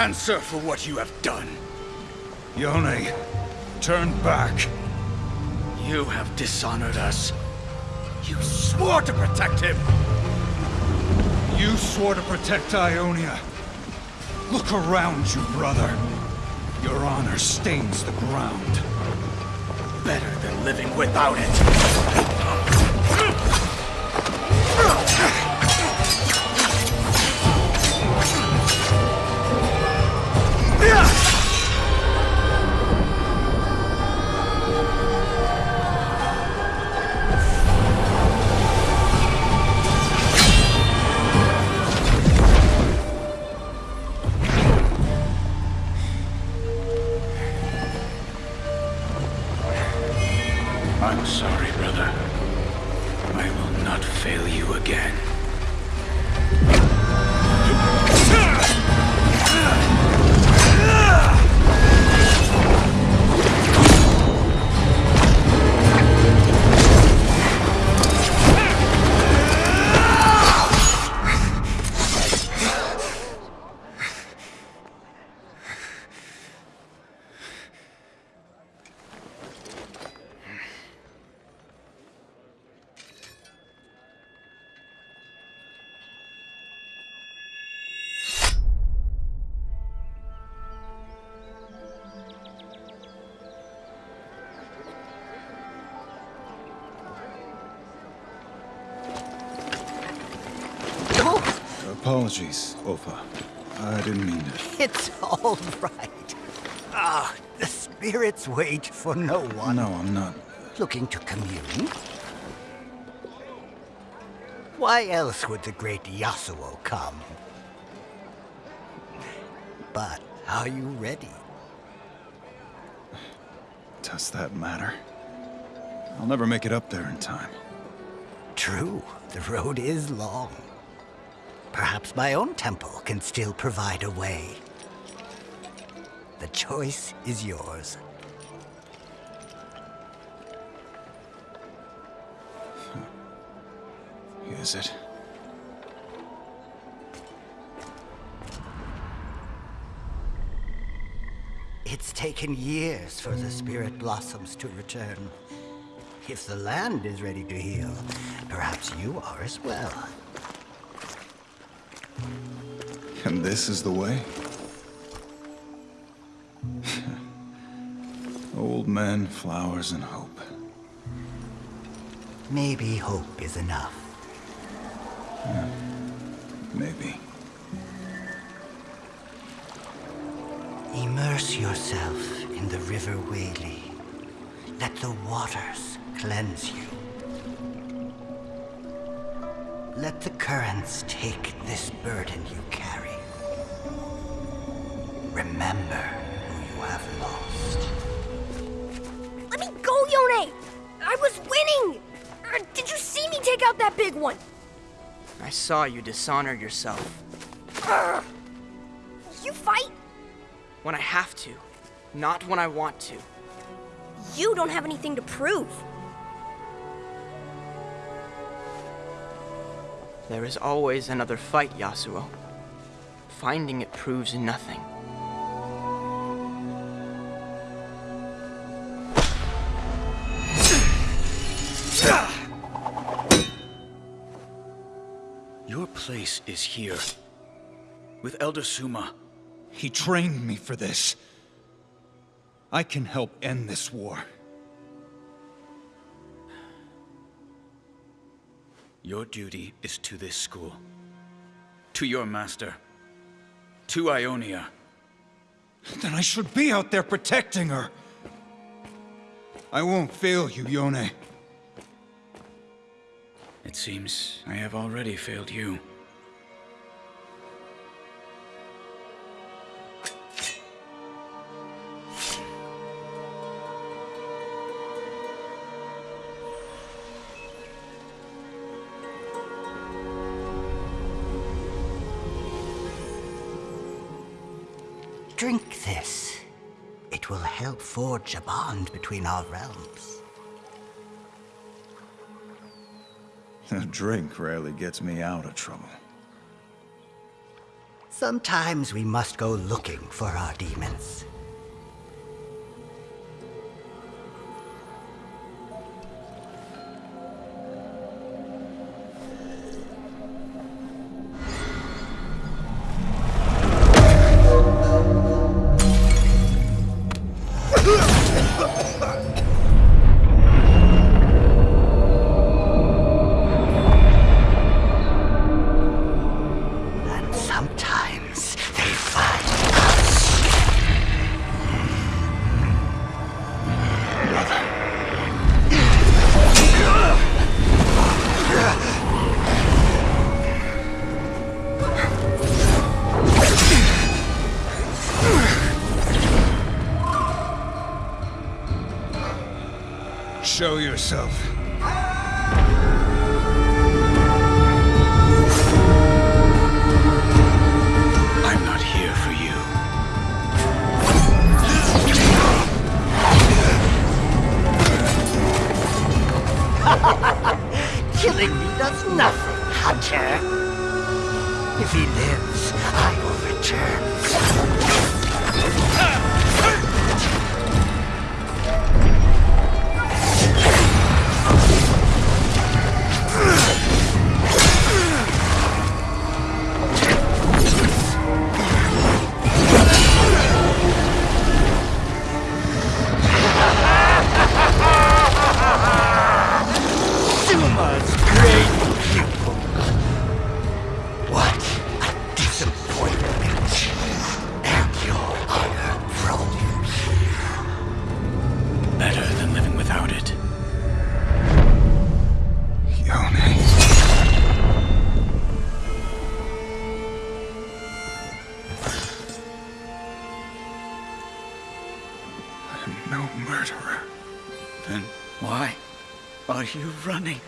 Answer for what you have done. Yone, turn back. You have dishonored us. You swore to protect him! You swore to protect Ionia. Look around you, brother. Your honor stains the ground. Better than living without it. Apologies, Opa. I didn't mean to. It's all right. Ah, the spirits wait for no one. No, I'm not. Looking to commune? Why else would the great Yasuo come? But are you ready? Does that matter? I'll never make it up there in time. True, the road is long. Perhaps my own temple can still provide a way. The choice is yours. Hmm. Is it? It's taken years for the spirit blossoms to return. If the land is ready to heal, perhaps you are as well. And this is the way? Old men, flowers, and hope. Maybe hope is enough. Hmm. Maybe. Immerse yourself in the River Whaley. Let the waters cleanse you. Let the currents take this burden you carry. Remember who you have lost. Let me go, Yone! I was winning! Uh, did you see me take out that big one? I saw you dishonor yourself. Urgh. You fight? When I have to, not when I want to. You don't have anything to prove. There is always another fight, Yasuo. Finding it proves nothing. Your place is here. With Elder Souma. He trained me for this. I can help end this war. Your duty is to this school. To your master. To Ionia. Then I should be out there protecting her. I won't fail you, Yone. It seems I have already failed you. Drink this. It will help forge a bond between our realms. A drink rarely gets me out of trouble. Sometimes we must go looking for our demons. Yourself. I'm not here for you. Killing me does nothing, Hunter. If he lives, I will return. You running?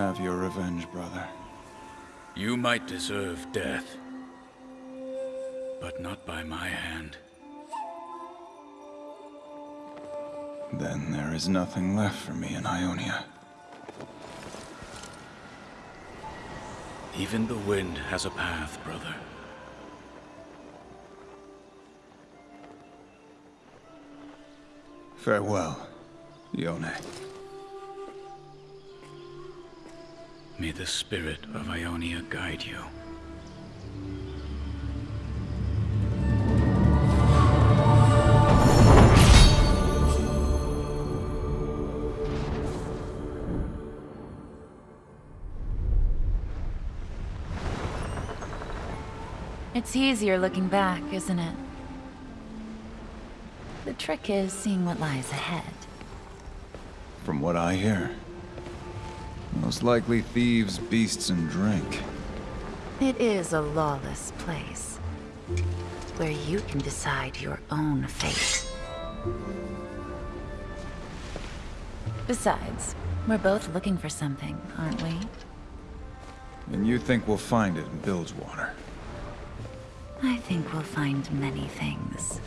Have your revenge, brother. You might deserve death. But not by my hand. Then there is nothing left for me in Ionia. Even the wind has a path, brother. Farewell, Yone. May the spirit of Ionia guide you. It's easier looking back, isn't it? The trick is seeing what lies ahead. From what I hear, most likely thieves, beasts, and drink. It is a lawless place. Where you can decide your own fate. Besides, we're both looking for something, aren't we? And you think we'll find it in Bilgewater. I think we'll find many things.